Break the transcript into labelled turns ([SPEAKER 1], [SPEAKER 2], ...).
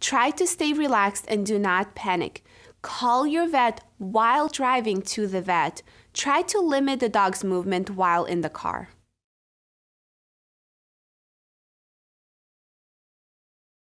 [SPEAKER 1] Try to stay relaxed and do not panic. Call your vet while driving to the vet. Try to limit the dog's movement while in the car.